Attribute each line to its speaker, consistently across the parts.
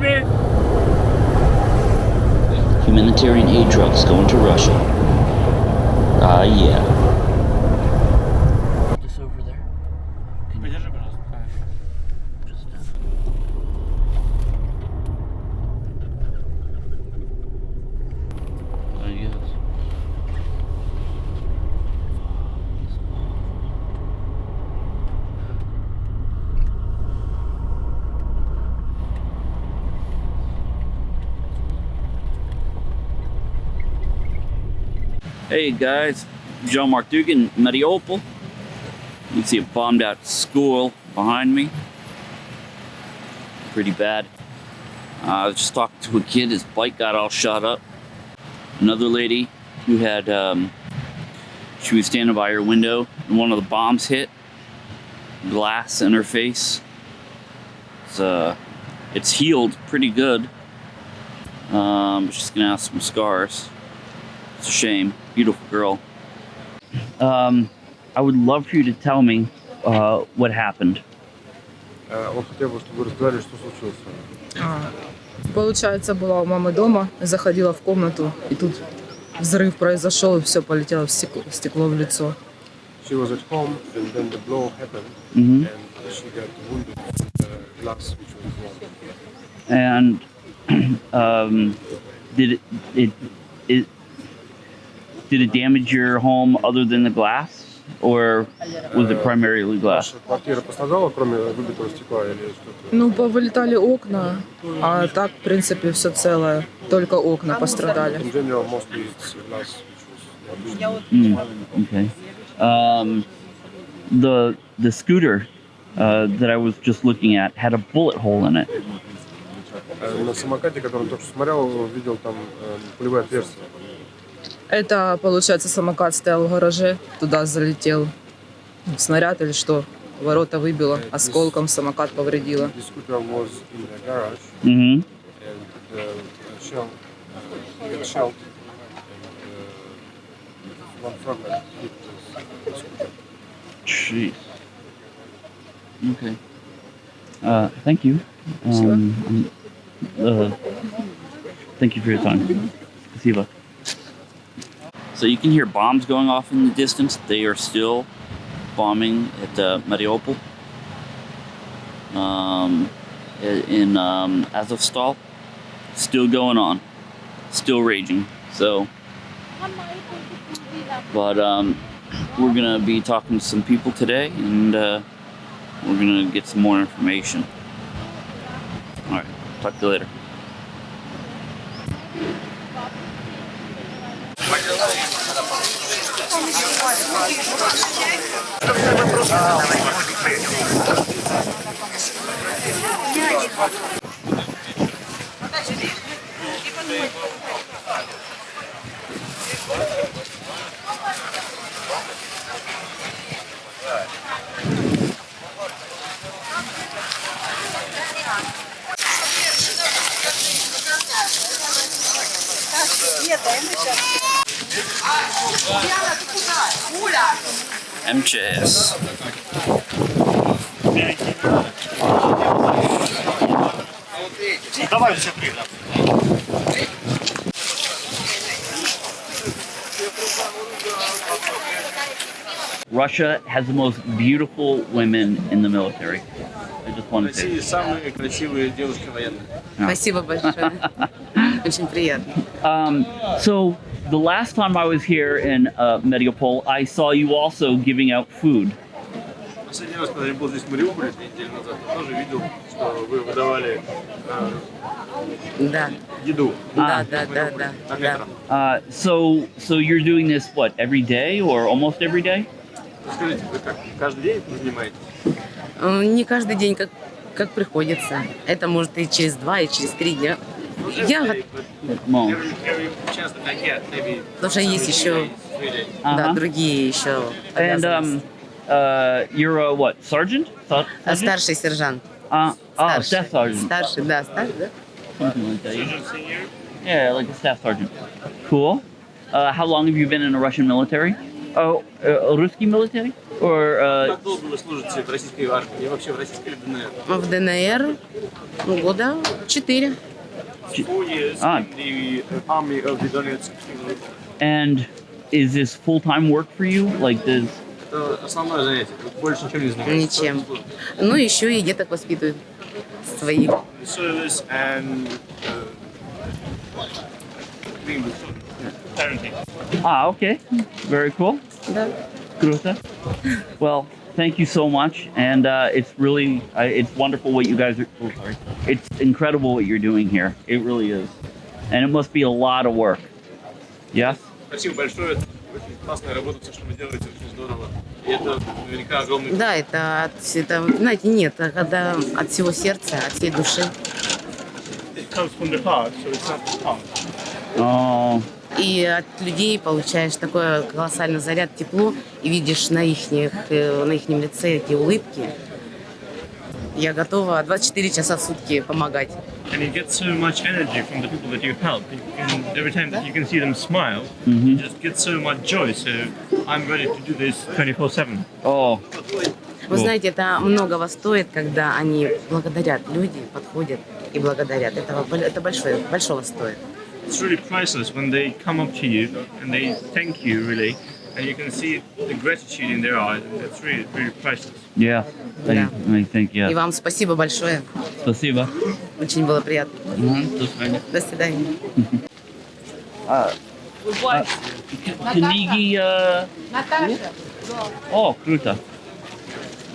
Speaker 1: baby!
Speaker 2: Humanitarian aid trucks going to Russia. Ah, yeah. Hey guys, John Mark Dougan, Mariupol. You can see a bombed out school behind me. Pretty bad. Uh, I was just talking to a kid, his bike got all shot up. Another lady who had, um, she was standing by her window and one of the bombs hit. Glass in her face. It's, uh, it's healed pretty good. Um, she's gonna have some scars. It's a shame Beautiful girl. Um, I would love for you to tell me uh, what happened.
Speaker 3: Э, Он хотел бы, чтобы вы рассказали, что случилось с вами.
Speaker 4: А, Получается, была у мамы дома, заходила в комнату, и тут взрыв произошел, и все полетело в стекло, стекло в лицо.
Speaker 3: She was at home and then the blow happened
Speaker 2: Mhm.
Speaker 3: and she got wounded from the glass which was blown.
Speaker 2: And um, did it, it it did it damage your home other than the glass, or was it primarily glass?
Speaker 3: Ваша квартира пострадала, кроме выбитого стекла или что-то?
Speaker 4: Ну, повылетали окна, а так, в принципе, все целое. Только окна пострадали.
Speaker 3: In general, mostly it's glass which was not
Speaker 2: Mm, okay. Um, the the scooter uh, that I was just looking at had a bullet hole in it.
Speaker 3: Э, На самокате, который он только что смотрел, видел там э, пулевое отверстие.
Speaker 4: Это, получается, самокат стоял в гараже, туда залетел снаряд или что. Ворота выбило, осколком самокат повредило.
Speaker 2: Mm-hmm.
Speaker 3: uh.
Speaker 2: Jeez. Okay. Uh, thank you. Um, uh, thank you for your time. Спасибо. So you can hear bombs going off in the distance. They are still bombing at uh, Mariupol. Um, in um, Azovstal. Still going on. Still raging. So, but um, we're gonna be talking to some people today, and uh, we're gonna get some more information. All right, talk to you later. Нет, а мы сейчас... MJS.
Speaker 1: Давай все три, да.
Speaker 2: Russia has the most beautiful women in the military. I just wanted to.
Speaker 3: России самые красивые девушки военные.
Speaker 4: Спасибо большое. Очень приятно.
Speaker 2: Um, so the last time I was here in uh, Mariupol, I saw you also giving out food.
Speaker 3: Последний раз, когда я был здесь в Мариуполе две недели назад, я тоже видел, что вы выдавали э,
Speaker 4: Да,
Speaker 3: еду.
Speaker 4: да,
Speaker 2: А.
Speaker 4: да, да, да,
Speaker 3: На
Speaker 4: да.
Speaker 3: ветром.
Speaker 2: Uh, so so you're doing this what every day or almost every day?
Speaker 3: Скажите, вы как, каждый день этим занимаетесь?
Speaker 5: Э, Не каждый день, как, как приходится. Это может и через два, и через три дня. Я, потому что есть еще
Speaker 3: really
Speaker 5: да,
Speaker 2: uh-huh.
Speaker 5: другие еще
Speaker 2: And um, uh, you're a what sergeant? Ser-
Speaker 5: А
Speaker 2: sergeant?
Speaker 5: старший сержант.
Speaker 2: Uh, oh,
Speaker 5: Старший.
Speaker 2: staff sergeant.
Speaker 5: Старший, да, старший, да?
Speaker 2: Something like that. Yeah. Yeah, like a staff sergeant. Cool. Uh, how long have you been in the Russian military? Oh, uh, Ruski military? Or uh,
Speaker 3: Как долго вы служите в российской армии и вообще в российской ДНР?
Speaker 5: В ДНР ну, года четыре.
Speaker 3: Four years
Speaker 2: Ah.
Speaker 3: in the uh, army of the Donetsk.
Speaker 2: and is this full time work for you? Like does
Speaker 3: Это основное занятие. Вы больше ничем не занимаетесь.
Speaker 5: Ничем.
Speaker 3: Просто
Speaker 5: Ну, еще и деток воспитывают своих.
Speaker 3: Service and uh, being with children. Parenting.
Speaker 2: Ah, okay. Very cool.
Speaker 5: Да.
Speaker 2: Круто. Well, thank you so much, and uh, it's really uh, it's wonderful what you guys are. Oh, sorry. It's incredible what you're doing here. It really is, and it must be a lot of work. Yes.
Speaker 3: Спасибо большое. Очень классная работа, все, что вы делаете, очень здорово. И это наверняка огромный
Speaker 5: Да, это, от, это, знаете, нет, а когда от всего сердца, от всей души.
Speaker 3: It comes from the heart, so it's not the tongue.
Speaker 2: Oh,
Speaker 5: И от людей получаешь такой колоссальный заряд, тепло, и видишь на их, на их лице эти улыбки. Я готова 24 часа в сутки помогать.
Speaker 3: And you get so much energy from the people that you help. You can, every time that you can see them smile,
Speaker 2: Mhm.
Speaker 3: you just get so much joy. So I'm ready to do this 24/7.
Speaker 2: oh,
Speaker 5: Вы знаете, это многого стоит, когда они благодарят, люди подходят и благодарят. Это, это большое, большого стоит.
Speaker 3: It's really priceless when they come up to you and they thank you really, and you can see the gratitude in their eyes, and that's really, really priceless.
Speaker 2: yeah. I,
Speaker 5: Yeah.
Speaker 2: I think
Speaker 5: И
Speaker 2: yeah.
Speaker 5: вам спасибо большое.
Speaker 2: Спасибо.
Speaker 5: Очень было приятно.
Speaker 2: Мгм, до свидания.
Speaker 5: До свидания.
Speaker 2: А, а, к- книги. э, О, круто.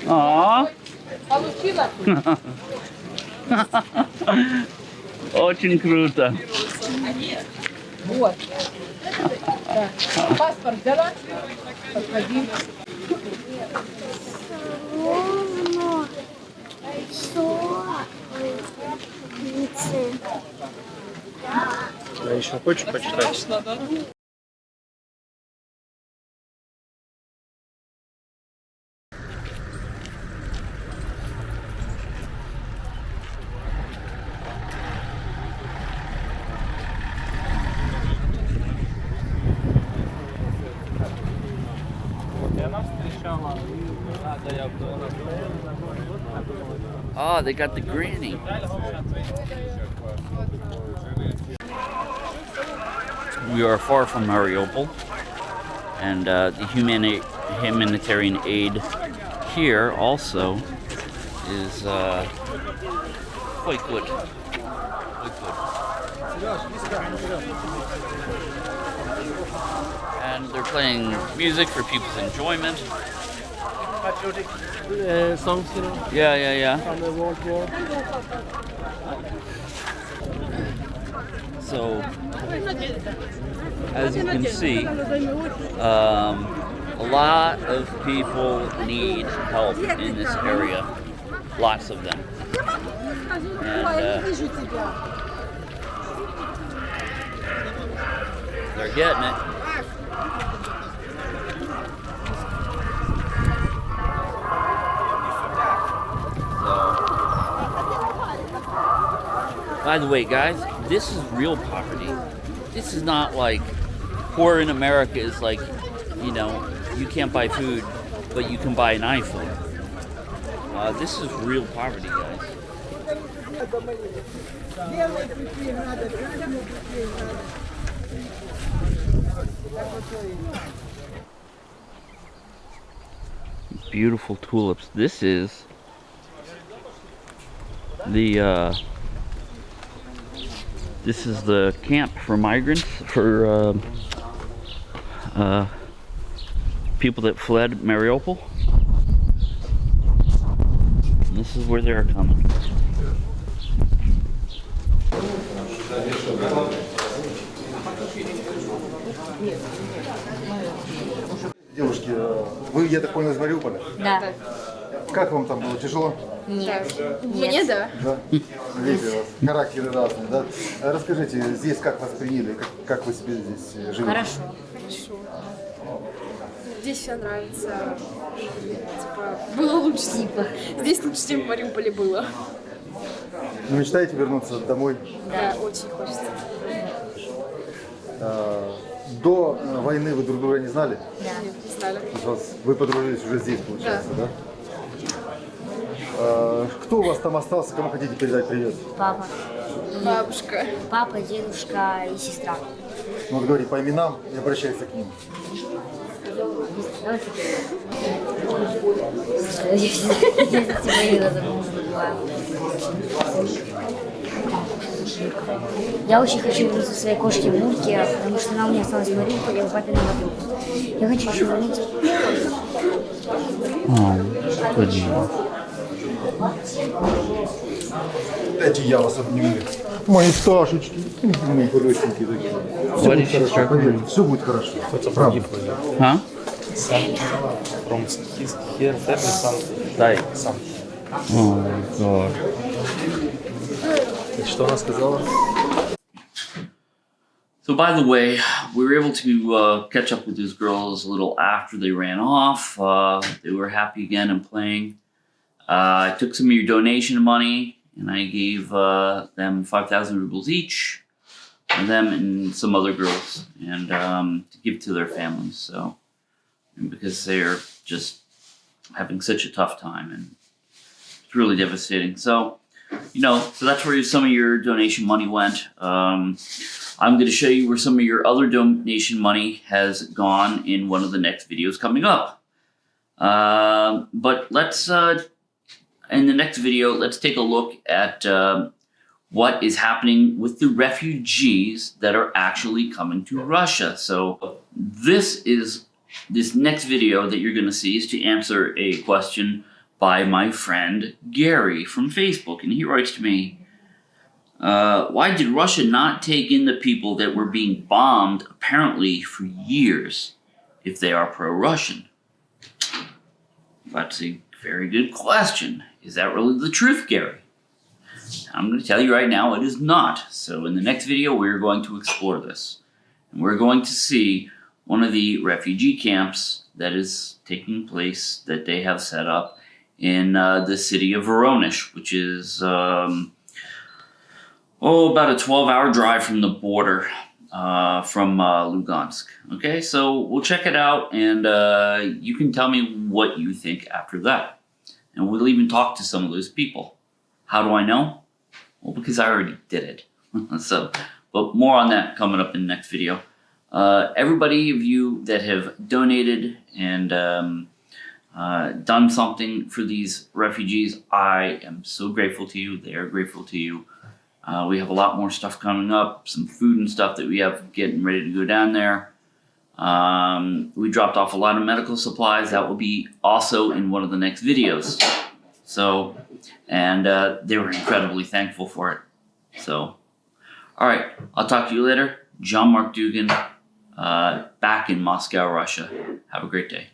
Speaker 2: А. Очень круто.
Speaker 6: Вот. Да. Паспорт взяла? Подходи.
Speaker 7: Ровно. Солнце.
Speaker 3: А еще хочешь почитать?
Speaker 2: Oh, they got the granny. We are far from Mariupol, and uh, the humani- humanitarian aid here also is uh, quite good. Quite good. And they're playing music for people's enjoyment.
Speaker 3: songs, you know,
Speaker 2: Yeah, yeah, yeah.
Speaker 3: from the World War.
Speaker 2: So, as you can see, um, a lot of people need help in this area. Lots of them. And uh, they're getting it. By the way, guys, this is real poverty. This is not like poor in America is like, you know, you can't buy food, but you can buy an iPhone. Uh, this is real poverty, guys. Beautiful tulips. This is the uh, this is the camp for migrants for uh, uh, people that fled Mariupol. And this is where they're coming.
Speaker 8: Вы, я так понял, из Мариуполя?
Speaker 7: Да.
Speaker 8: Как вам там было? Тяжело?
Speaker 7: Мне да.
Speaker 8: Да? Видите, у вас характеры разные, да? А Расскажите, здесь как вас приняли? Как, как вы себе здесь э, живете?
Speaker 7: Хорошо. Здесь все нравится. Типа, было лучше. Типа. Здесь лучше, чем в Мариуполе было.
Speaker 8: Ну, мечтаете вернуться домой?
Speaker 7: Да, очень хочется.
Speaker 8: А, До э, войны вы друг друга не знали?
Speaker 7: Не.
Speaker 8: То есть вас- Вы подружились уже здесь, получается, да? Э, Кто у вас там остался, кому хотите передать привет?
Speaker 9: Папа.
Speaker 7: Бабушка.
Speaker 9: Папа, дедушка и сестра.
Speaker 8: Ну вот говори по именам и обращайся к ним.
Speaker 9: Я очень хочу вернуться к своей кошке Мурке, потому что она у меня осталась в Мариуполе, а у папы на подруг. Я хочу еще вернуться.
Speaker 8: Дайте я вас обниму. Мои Сашечки. Мои хорошенькие такие. Все будет хорошо, поверьте, все будет хорошо. Правда.
Speaker 2: Huh?
Speaker 1: From his here family son died son.
Speaker 2: Oh god.
Speaker 1: Что она сказала?
Speaker 2: So, by the way, we were able to uh, catch up with these girls a little after they ran off. Uh, they were happy again and playing. Uh, I took some of your donation money and I gave uh, them 5,000 rubles each, and them and some other girls, and um, to give to their families. So, and because they're just having such a tough time and it's really devastating. So, you know, so that's where some of your donation money went. Um, I'm going to show you where some of your other donation money has gone in one of the next videos coming up. Um, but let's, uh, in the next video, let's take a look at um what is happening with the refugees that are actually coming to Russia. So this is, this next video that you're going to see is to answer a question by my friend Gary from Facebook. And he writes to me, uh, why did Russia not take in the people that were being bombed apparently for years if they are pro-Russian? That's a very good question. Is that really the truth, Gary? I'm going to tell you right now it is not. So in the next video we're going to explore this. And we're going to see one of the refugee camps that is taking place that they have set up in uh, the city of Voronezh, which is um, oh, about a 12 hour drive from the border uh, from uh, Lugansk. Okay, so we'll check it out and uh, you can tell me what you think after that. And we'll even talk to some of those people. How do I know? Well, because I already did it. so, but more on that coming up in the next video. Uh, everybody of you that have donated and um, uh, done something for these refugees, I am so grateful to you. They are grateful to you. Uh, we have a lot more stuff coming up, some food and stuff that we have getting ready to go down there. Um, we dropped off a lot of medical supplies. That will be also in one of the next videos. So, and uh, they were incredibly thankful for it. So, all right, I'll talk to you later. John Mark Dougan, uh, back in Moscow, Russia. Have a great day.